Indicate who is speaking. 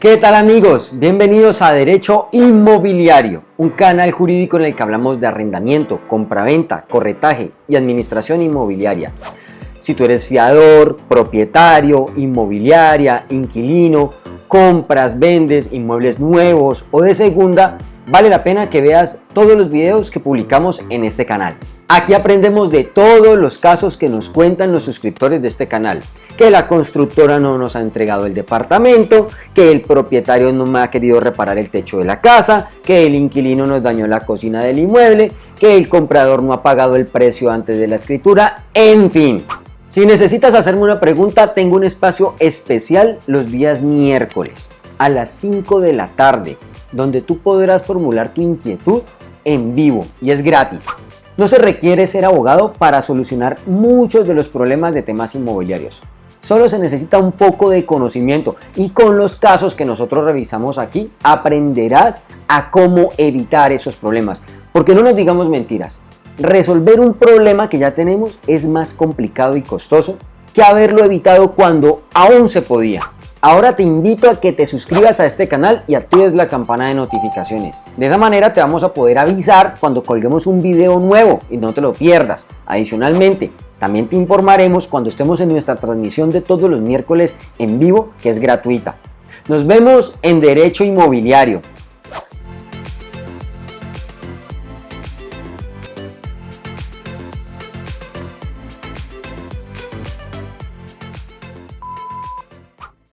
Speaker 1: ¿Qué tal amigos? Bienvenidos a Derecho Inmobiliario, un canal jurídico en el que hablamos de arrendamiento, compraventa, corretaje y administración inmobiliaria. Si tú eres fiador, propietario, inmobiliaria, inquilino, compras, vendes inmuebles nuevos o de segunda, vale la pena que veas todos los videos que publicamos en este canal. Aquí aprendemos de todos los casos que nos cuentan los suscriptores de este canal. Que la constructora no nos ha entregado el departamento, que el propietario no me ha querido reparar el techo de la casa, que el inquilino nos dañó la cocina del inmueble, que el comprador no ha pagado el precio antes de la escritura, en fin. Si necesitas hacerme una pregunta, tengo un espacio especial los días miércoles a las 5 de la tarde donde tú podrás formular tu inquietud en vivo y es gratis. No se requiere ser abogado para solucionar muchos de los problemas de temas inmobiliarios. Solo se necesita un poco de conocimiento y con los casos que nosotros revisamos aquí aprenderás a cómo evitar esos problemas. Porque no nos digamos mentiras, resolver un problema que ya tenemos es más complicado y costoso que haberlo evitado cuando aún se podía. Ahora te invito a que te suscribas a este canal y actives la campana de notificaciones. De esa manera te vamos a poder avisar cuando colguemos un video nuevo y no te lo pierdas. Adicionalmente, también te informaremos cuando estemos en nuestra transmisión de todos los miércoles en vivo que es gratuita. Nos vemos en Derecho Inmobiliario.